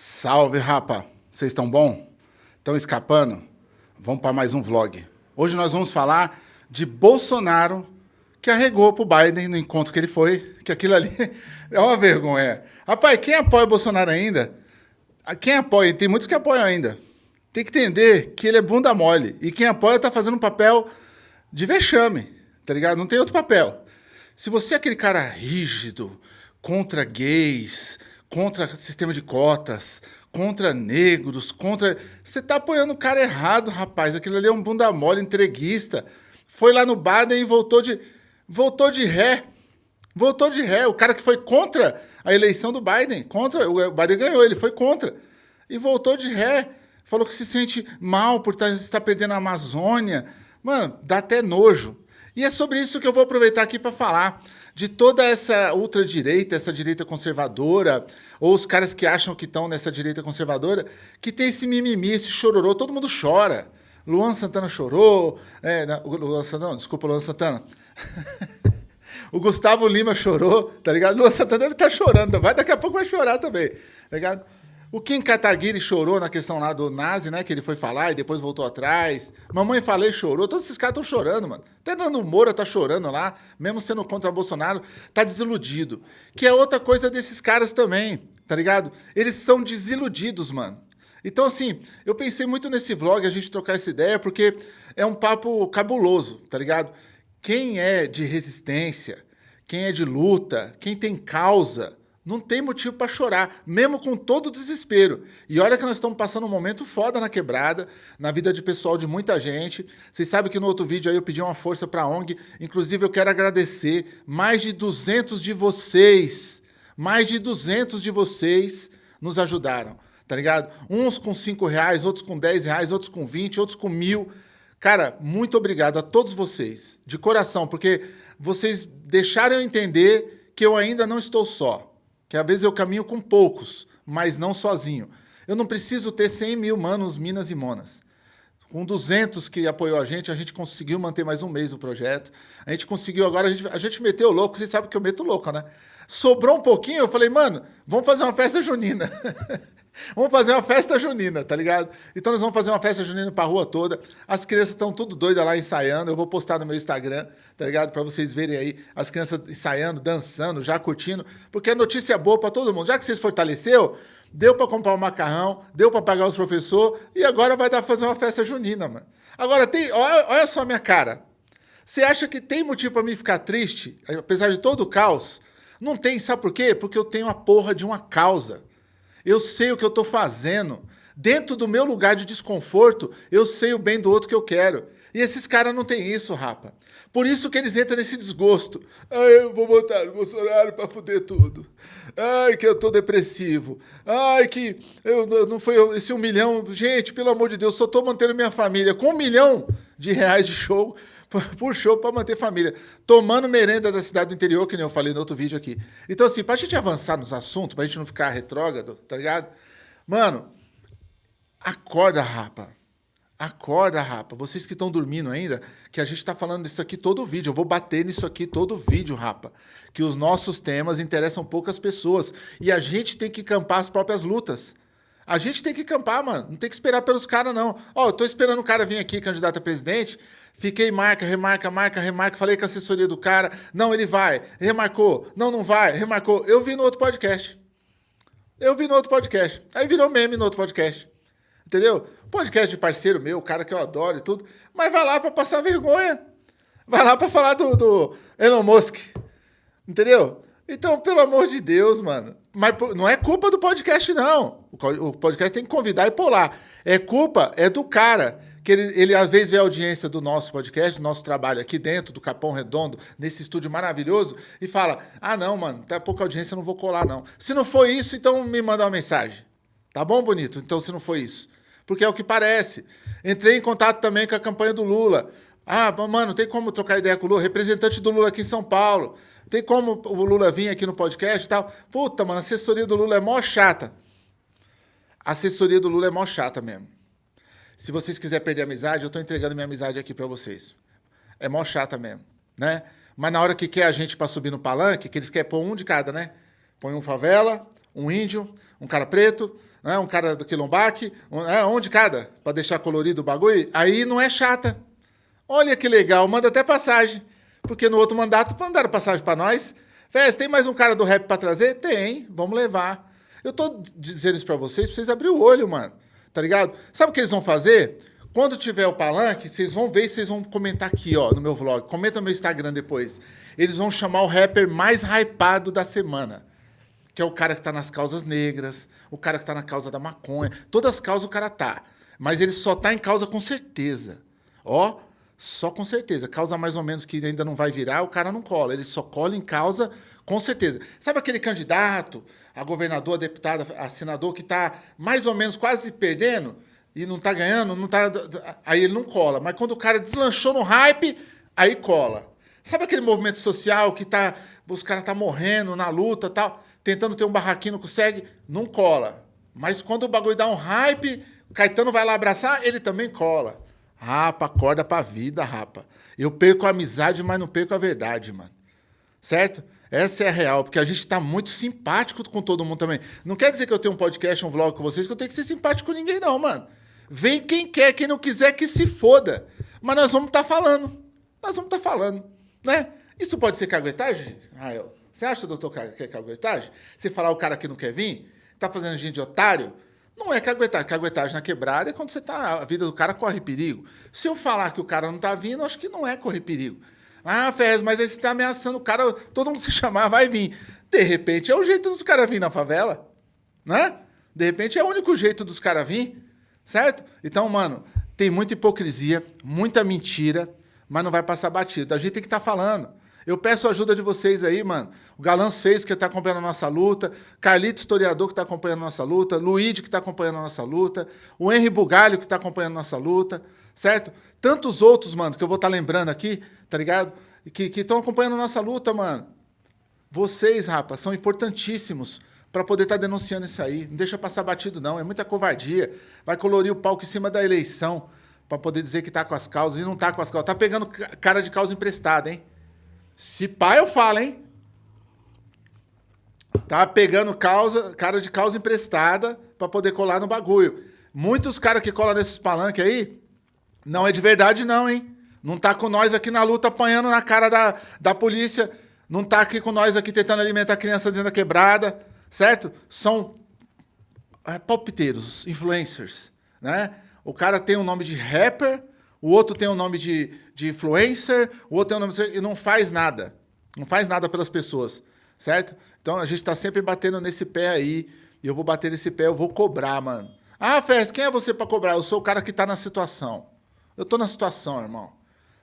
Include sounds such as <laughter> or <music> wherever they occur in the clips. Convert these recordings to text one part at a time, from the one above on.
Salve, rapa! Vocês estão bom? Estão escapando? Vamos para mais um vlog. Hoje nós vamos falar de Bolsonaro que arregou pro Biden no encontro que ele foi, que aquilo ali <laughs> é uma vergonha. Rapaz, quem apoia o Bolsonaro ainda? Quem apoia? Tem muitos que apoiam ainda. Tem que entender que ele é bunda mole. E quem apoia tá fazendo um papel de vexame, tá ligado? Não tem outro papel. Se você é aquele cara rígido, contra gays, contra sistema de cotas, contra negros, contra... Você tá apoiando o cara errado, rapaz. Aquilo ali é um bunda mole, entreguista. Foi lá no Baden e voltou de... Voltou de ré. Voltou de ré. O cara que foi contra a eleição do Biden, contra... O Biden ganhou, ele foi contra. E voltou de ré. Falou que se sente mal por tá, estar perdendo a Amazônia. Mano, dá até nojo. E é sobre isso que eu vou aproveitar aqui para falar de toda essa ultradireita, essa direita conservadora, ou os caras que acham que estão nessa direita conservadora, que tem esse mimimi, esse chororô, todo mundo chora. Luan Santana chorou, é, não, Luan Santana, não, desculpa, Luan Santana. <laughs> o Gustavo Lima chorou, tá ligado? Luan Santana deve estar tá chorando, vai, daqui a pouco vai chorar também, tá ligado? O Kim Kataguiri chorou na questão lá do Nazi, né? Que ele foi falar e depois voltou atrás. Mamãe Falei chorou. Todos esses caras estão chorando, mano. Até Nando Moura tá chorando lá, mesmo sendo contra Bolsonaro, tá desiludido. Que é outra coisa desses caras também, tá ligado? Eles são desiludidos, mano. Então, assim, eu pensei muito nesse vlog, a gente trocar essa ideia, porque é um papo cabuloso, tá ligado? Quem é de resistência, quem é de luta, quem tem causa, não tem motivo para chorar, mesmo com todo o desespero. E olha que nós estamos passando um momento foda na quebrada, na vida de pessoal de muita gente. Vocês sabem que no outro vídeo aí eu pedi uma força para a ONG. Inclusive eu quero agradecer mais de 200 de vocês, mais de 200 de vocês nos ajudaram, tá ligado? Uns com 5 reais, outros com 10 reais, outros com 20, outros com mil. Cara, muito obrigado a todos vocês, de coração, porque vocês deixaram eu entender que eu ainda não estou só que às vezes eu caminho com poucos, mas não sozinho. Eu não preciso ter 100 mil manos, minas e monas. Com 200 que apoiou a gente, a gente conseguiu manter mais um mês o projeto. A gente conseguiu agora, a gente, a gente meteu louco, vocês sabem que eu meto louco, né? Sobrou um pouquinho, eu falei, mano, vamos fazer uma festa junina. <laughs> vamos fazer uma festa junina, tá ligado? Então nós vamos fazer uma festa junina pra rua toda. As crianças estão tudo doidas lá ensaiando. Eu vou postar no meu Instagram, tá ligado? Pra vocês verem aí as crianças ensaiando, dançando, já curtindo. Porque é notícia boa pra todo mundo. Já que vocês fortaleceu, deu pra comprar um macarrão, deu pra pagar os professores e agora vai dar pra fazer uma festa junina, mano. Agora, tem, olha, olha só a minha cara. Você acha que tem motivo pra mim ficar triste, apesar de todo o caos? Não tem, sabe por quê? Porque eu tenho a porra de uma causa. Eu sei o que eu estou fazendo. Dentro do meu lugar de desconforto, eu sei o bem do outro que eu quero. E esses caras não têm isso, rapa. Por isso que eles entram nesse desgosto. Ai, eu vou botar o Bolsonaro para fuder tudo. Ai, que eu tô depressivo. Ai, que eu, não foi esse um milhão. Gente, pelo amor de Deus, só tô mantendo minha família com um milhão de reais de show <laughs> por show para manter família. Tomando merenda da cidade do interior, que nem eu falei no outro vídeo aqui. Então, assim, pra gente avançar nos assuntos, pra gente não ficar retrógrado, tá ligado? Mano, acorda, rapa. Acorda, rapa. Vocês que estão dormindo ainda, que a gente tá falando disso aqui todo vídeo. Eu vou bater nisso aqui todo vídeo, rapa. Que os nossos temas interessam poucas pessoas. E a gente tem que campar as próprias lutas. A gente tem que campar, mano. Não tem que esperar pelos caras, não. Ó, eu tô esperando o cara vir aqui, candidato a presidente. Fiquei marca, remarca, marca, remarca. Falei com a assessoria do cara. Não, ele vai. Remarcou. Não, não vai. Remarcou. Eu vi no outro podcast. Eu vi no outro podcast. Aí virou meme no outro podcast. Entendeu? Podcast de parceiro meu, cara que eu adoro e tudo. Mas vai lá para passar vergonha. Vai lá para falar do, do Elon Musk. Entendeu? Então, pelo amor de Deus, mano. Mas não é culpa do podcast, não. O podcast tem que convidar e lá. É culpa, é do cara que ele, ele às vezes vê a audiência do nosso podcast, do nosso trabalho aqui dentro, do Capão Redondo, nesse estúdio maravilhoso, e fala: ah, não, mano, tá pouca audiência, não vou colar, não. Se não foi isso, então me manda uma mensagem. Tá bom, bonito? Então, se não foi isso. Porque é o que parece. Entrei em contato também com a campanha do Lula. Ah, mano, tem como trocar ideia com o Lula? Representante do Lula aqui em São Paulo. Tem como o Lula vir aqui no podcast e tal? Puta, mano, a assessoria do Lula é mó chata. A assessoria do Lula é mó chata mesmo. Se vocês quiserem perder amizade, eu tô entregando minha amizade aqui para vocês. É mó chata mesmo, né? Mas na hora que quer a gente para subir no palanque, que eles querem pôr um de cada, né? Põe um favela, um índio, um cara preto, né? um cara do quilombaque, um, é, um de cada, para deixar colorido o bagulho. Aí não é chata. Olha que legal, manda até passagem. Porque no outro mandato mandaram passagem para nós. Fez, tem mais um cara do rap para trazer? Tem, vamos levar. Eu tô dizendo isso para vocês, pra vocês abrir o olho, mano. Tá ligado? Sabe o que eles vão fazer? Quando tiver o palanque, vocês vão ver e vocês vão comentar aqui, ó, no meu vlog. Comenta no meu Instagram depois. Eles vão chamar o rapper mais hypado da semana. Que é o cara que tá nas causas negras, o cara que tá na causa da maconha. Todas as causas o cara tá. Mas ele só tá em causa com certeza. Ó, só com certeza. Causa mais ou menos que ainda não vai virar, o cara não cola. Ele só cola em causa com certeza. Sabe aquele candidato, a governador, a deputada, a senador, que tá mais ou menos quase perdendo? e não tá ganhando, não tá. Aí ele não cola. Mas quando o cara deslanchou no hype, aí cola. Sabe aquele movimento social que tá. Os caras tá morrendo na luta tal, tentando ter um barraquinho, não consegue? Não cola. Mas quando o bagulho dá um hype, o Caetano vai lá abraçar, ele também cola. Rapa, acorda pra vida, rapa. Eu perco a amizade, mas não perco a verdade, mano. Certo? Essa é a real, porque a gente tá muito simpático com todo mundo também. Não quer dizer que eu tenho um podcast, um vlog com vocês, que eu tenho que ser simpático com ninguém, não, mano. Vem quem quer, quem não quiser que se foda. Mas nós vamos estar tá falando. Nós vamos estar tá falando, né? Isso pode ser caguetagem, Rael? Você acha, doutor, que é caguetagem? Você falar o cara que não quer vir, tá fazendo gente de otário, não é caguetagem. Caguetagem na quebrada é quando você tá, a vida do cara corre perigo. Se eu falar que o cara não tá vindo, acho que não é correr perigo. Ah, Fez, mas aí você tá ameaçando o cara, todo mundo <laughs> se chamar vai vir. De repente é o jeito dos caras vir na favela, né? De repente é o único jeito dos caras vir. Certo? Então, mano, tem muita hipocrisia, muita mentira, mas não vai passar batido. A gente tem que estar tá falando. Eu peço a ajuda de vocês aí, mano. O Galãs fez que está acompanhando a nossa luta, Carlito Historiador que está acompanhando a nossa luta, Luigi que está acompanhando a nossa luta, o Henry Bugalho que está acompanhando a nossa luta, certo? Tantos outros, mano, que eu vou estar tá lembrando aqui, tá ligado? Que estão acompanhando a nossa luta, mano. Vocês, rapaz, são importantíssimos para poder estar tá denunciando isso aí. Não deixa passar batido, não. É muita covardia. Vai colorir o palco em cima da eleição para poder dizer que está com as causas e não está com as causas. Tá pegando cara de causa emprestada, hein? Se pá, eu falo, hein? Tá pegando causa, cara de causa emprestada para poder colar no bagulho. Muitos caras que colam nesses palanques aí, não é de verdade, não, hein? Não tá com nós aqui na luta apanhando na cara da, da polícia. Não tá aqui com nós aqui tentando alimentar a criança dentro da quebrada certo? São é, palpiteiros, influencers, né? O cara tem o um nome de rapper, o outro tem o nome de, de influencer, o outro tem o nome de... e não faz nada. Não faz nada pelas pessoas, certo? Então a gente está sempre batendo nesse pé aí, e eu vou bater nesse pé, eu vou cobrar, mano. Ah, Fez, quem é você para cobrar? Eu sou o cara que está na situação. Eu estou na situação, irmão.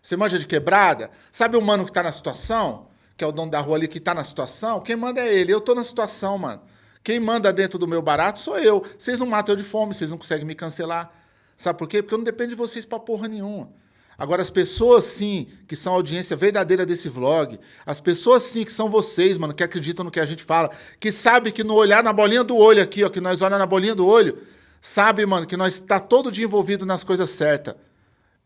Você manja de quebrada? Sabe o mano que está na situação? que é o dono da rua ali que tá na situação, quem manda é ele. Eu tô na situação, mano. Quem manda dentro do meu barato sou eu. Vocês não matam eu de fome, vocês não conseguem me cancelar. Sabe por quê? Porque eu não dependo de vocês pra porra nenhuma. Agora, as pessoas, sim, que são a audiência verdadeira desse vlog, as pessoas, sim, que são vocês, mano, que acreditam no que a gente fala, que sabe que no olhar na bolinha do olho aqui, ó, que nós olhamos na bolinha do olho, sabe, mano, que nós está todo dia envolvido nas coisas certas.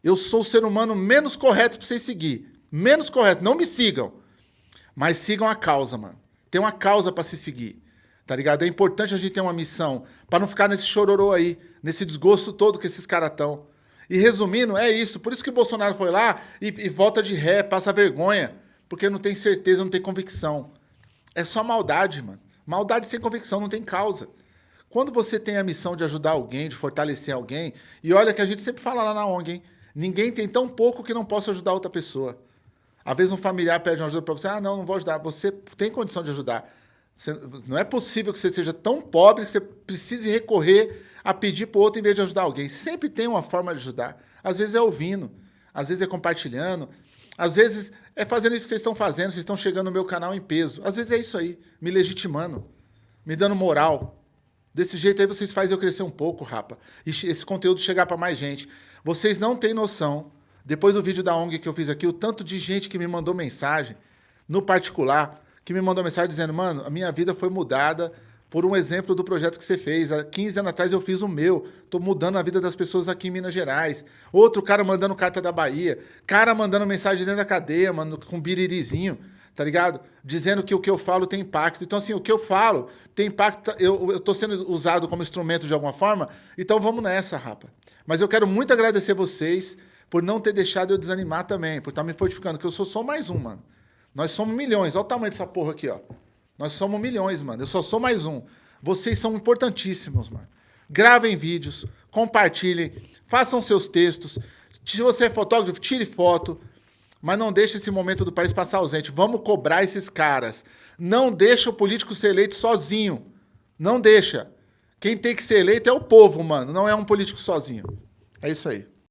Eu sou o ser humano menos correto pra vocês seguir. Menos correto. Não me sigam. Mas sigam a causa, mano. Tem uma causa para se seguir. Tá ligado? É importante a gente ter uma missão para não ficar nesse chororô aí, nesse desgosto todo que esses caras estão. E resumindo, é isso. Por isso que o Bolsonaro foi lá e, e volta de ré, passa vergonha. Porque não tem certeza, não tem convicção. É só maldade, mano. Maldade sem convicção, não tem causa. Quando você tem a missão de ajudar alguém, de fortalecer alguém, e olha que a gente sempre fala lá na ONG, hein? Ninguém tem tão pouco que não possa ajudar outra pessoa. Às vezes um familiar pede uma ajuda para você, ah, não, não vou ajudar. Você tem condição de ajudar. Você, não é possível que você seja tão pobre que você precise recorrer a pedir para o outro em vez de ajudar alguém. Sempre tem uma forma de ajudar. Às vezes é ouvindo, às vezes é compartilhando, às vezes é fazendo isso que vocês estão fazendo, vocês estão chegando no meu canal em peso. Às vezes é isso aí, me legitimando, me dando moral. Desse jeito aí vocês fazem eu crescer um pouco, rapa. E esse conteúdo chegar para mais gente. Vocês não têm noção depois do vídeo da ONG que eu fiz aqui, o tanto de gente que me mandou mensagem, no particular, que me mandou mensagem dizendo, mano, a minha vida foi mudada por um exemplo do projeto que você fez. Há 15 anos atrás eu fiz o meu. Estou mudando a vida das pessoas aqui em Minas Gerais. Outro cara mandando carta da Bahia. Cara mandando mensagem dentro da cadeia, mano, com biririzinho. tá ligado? Dizendo que o que eu falo tem impacto. Então, assim, o que eu falo tem impacto, eu, tô sendo usado como instrumento de alguma forma, então vamos nessa, rapa. Mas eu quero muito agradecer vocês por não ter deixado eu desanimar também, por estar tá me fortificando, que eu sou só mais um, mano. Nós somos milhões, olha o tamanho dessa porra aqui, ó. Nós somos milhões, mano. Eu só sou mais um. Vocês são importantíssimos, mano. Gravem vídeos, compartilhem, façam seus textos. Se você é fotógrafo, tire foto. Mas não deixe esse momento do país passar ausente. Vamos cobrar esses caras. Não deixa o político ser eleito sozinho. Não deixa. Quem tem que ser eleito é o povo, mano. Não é um político sozinho. É isso aí.